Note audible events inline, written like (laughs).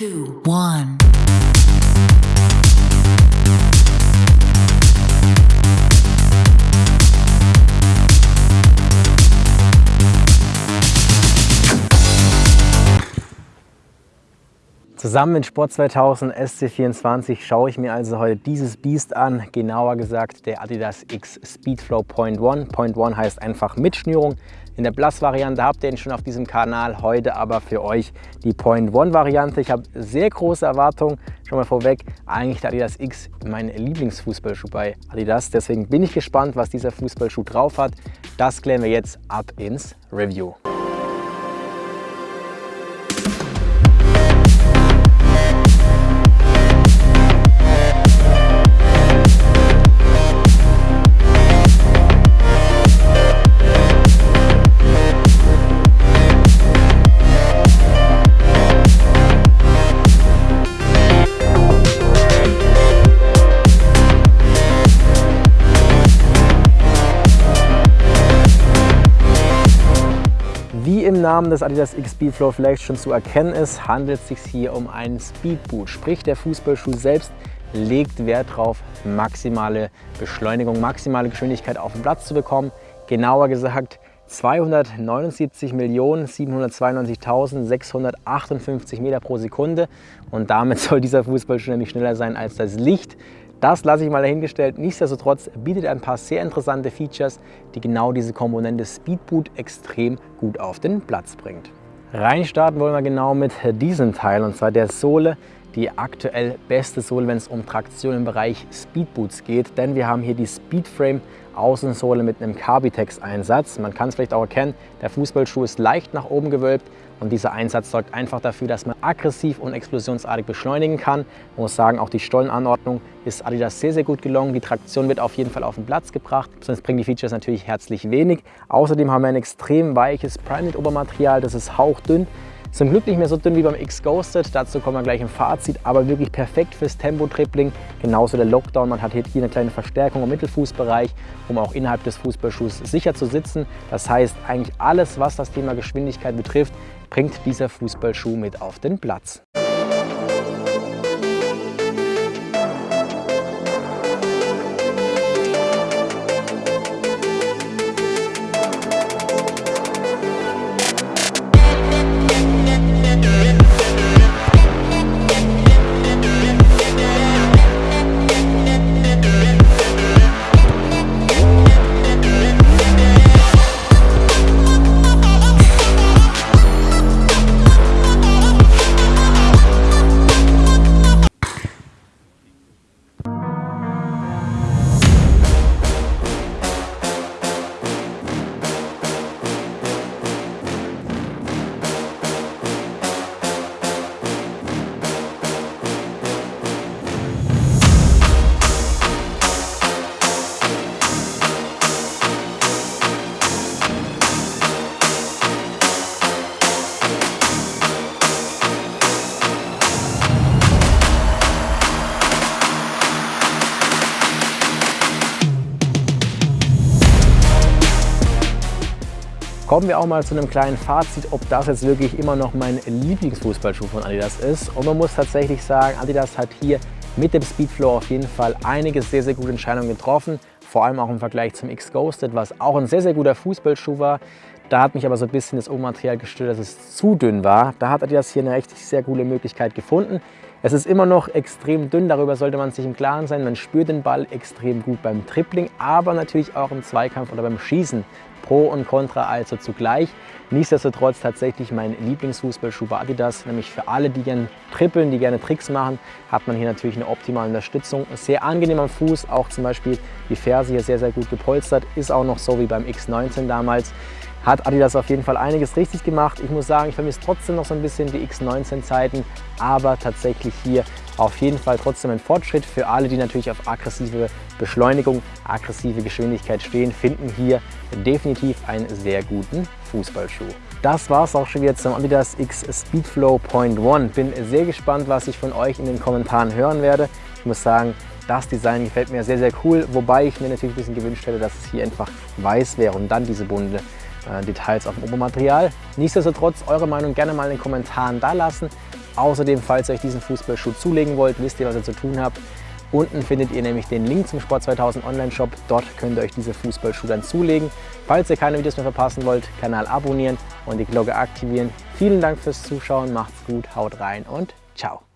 two, one. Zusammen mit Sport 2000 SC24 schaue ich mir also heute dieses Biest an, genauer gesagt der Adidas X Speedflow Point One. Point One heißt einfach mit Schnürung. In der Plus-Variante habt ihr ihn schon auf diesem Kanal, heute aber für euch die Point One Variante. Ich habe sehr große Erwartungen, schon mal vorweg, eigentlich der Adidas X mein Lieblingsfußballschuh bei Adidas. Deswegen bin ich gespannt, was dieser Fußballschuh drauf hat. Das klären wir jetzt ab ins Review. Namen des Adidas X Speedflow vielleicht schon zu erkennen ist, handelt es sich hier um einen Speedboot. Sprich, der Fußballschuh selbst legt Wert darauf, maximale Beschleunigung, maximale Geschwindigkeit auf den Platz zu bekommen. Genauer gesagt 279.792.658 Meter pro Sekunde und damit (laughs) soll dieser Fußballschuh nämlich schneller sein als das Licht. Das lasse ich mal dahingestellt. Nichtsdestotrotz bietet er ein paar sehr interessante Features, die genau diese Komponente Speedboot extrem gut auf den Platz bringt. Reinstarten wollen wir genau mit diesem Teil und zwar der Sohle, die aktuell beste Sohle, wenn es um Traktion im Bereich Speedboots geht, denn wir haben hier die Speedframe Außensohle mit einem Carbitex-Einsatz. Man kann es vielleicht auch erkennen, der Fußballschuh ist leicht nach oben gewölbt und dieser Einsatz sorgt einfach dafür, dass man aggressiv und explosionsartig beschleunigen kann. Man muss sagen, auch die Stollenanordnung ist Adidas sehr, sehr gut gelungen. Die Traktion wird auf jeden Fall auf den Platz gebracht, sonst bringen die Features natürlich herzlich wenig. Außerdem haben wir ein extrem weiches Primeknit-Obermaterial, das ist hauchdünn. Zum Glück nicht mehr so dünn wie beim X-Ghosted, dazu kommen wir gleich im Fazit, aber wirklich perfekt fürs Tempo-Tripling. Genauso der Lockdown, man hat hier eine kleine Verstärkung im Mittelfußbereich, um auch innerhalb des Fußballschuhs sicher zu sitzen. Das heißt, eigentlich alles, was das Thema Geschwindigkeit betrifft, bringt dieser Fußballschuh mit auf den Platz. Kommen wir auch mal zu einem kleinen Fazit, ob das jetzt wirklich immer noch mein Lieblingsfußballschuh von Adidas ist. Und man muss tatsächlich sagen, Adidas hat hier mit dem Speedflow auf jeden Fall einige sehr, sehr gute Entscheidungen getroffen. Vor allem auch im Vergleich zum X-Ghosted, was auch ein sehr, sehr guter Fußballschuh war. Da hat mich aber so ein bisschen das Obermaterial gestört, dass es zu dünn war. Da hat Adidas hier eine richtig sehr gute Möglichkeit gefunden. Es ist immer noch extrem dünn, darüber sollte man sich im Klaren sein. Man spürt den Ball extrem gut beim Tripling, aber natürlich auch im Zweikampf oder beim Schießen Pro und Contra also zugleich. Nichtsdestotrotz tatsächlich mein Lieblingsfußballschuh bei Adidas, nämlich für alle, die gerne trippeln, die gerne Tricks machen, hat man hier natürlich eine optimale Unterstützung. Sehr angenehm am Fuß, auch zum Beispiel die Ferse hier sehr, sehr gut gepolstert, ist auch noch so wie beim X19 damals hat Adidas auf jeden Fall einiges richtig gemacht. Ich muss sagen, ich vermisse trotzdem noch so ein bisschen die X19-Zeiten, aber tatsächlich hier auf jeden Fall trotzdem ein Fortschritt. Für alle, die natürlich auf aggressive Beschleunigung, aggressive Geschwindigkeit stehen, finden hier definitiv einen sehr guten Fußballschuh. Das war es auch schon wieder zum Adidas X Speedflow Point One. Bin sehr gespannt, was ich von euch in den Kommentaren hören werde. Ich muss sagen, das Design gefällt mir sehr, sehr cool, wobei ich mir natürlich ein bisschen gewünscht hätte, dass es hier einfach weiß wäre und dann diese bunte äh, Details auf dem Obermaterial. Nichtsdestotrotz eure Meinung gerne mal in den Kommentaren da lassen. Außerdem, falls ihr euch diesen Fußballschuh zulegen wollt, wisst ihr, was ihr zu tun habt. Unten findet ihr nämlich den Link zum Sport 2000 Online-Shop. Dort könnt ihr euch diese Fußballschuhe dann zulegen. Falls ihr keine Videos mehr verpassen wollt, Kanal abonnieren und die Glocke aktivieren. Vielen Dank fürs Zuschauen, macht's gut, haut rein und ciao.